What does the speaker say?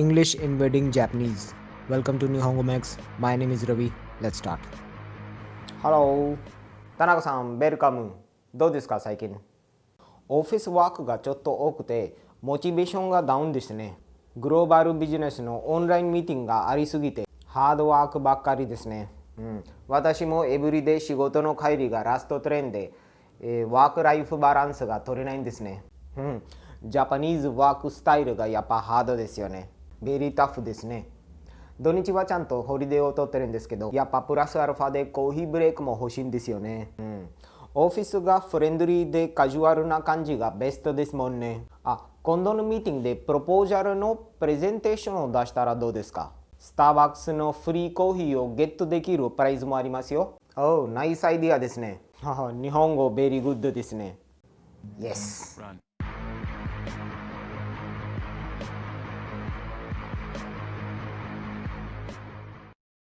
English invading Japanese. Welcome to Nihongo Max. My name is Ravi. Let's start. Hello 田中さん、 welcome。どうですか、最近？オフィスワークがちょっと多くて、モチベーションがダウンですね。グローバルビジネスのオンラインミーティングがありすぎて、ハードワークばっかりですね。うん、私も every day 仕事の帰りが last train で、えー、ワークライフバランスが取れないんですね。うん、 Japanese work style がやっぱハードですよね。 very tough ですね。土日はちゃんとホリデーを取ってるんですけど、やっぱプラスアルファでコーヒーブレイクも欲しいんですよね。うん。オフィスがフレンドリーでカジュアルな感じがベストですもんね。あ、今度のミーティングでプロポーザルのプレゼンテーションを出したらどうですか？スターバックスの free coffee をゲットできる prize もありますよ。おお nice idea ですね。日本語 very good ですね。Yes.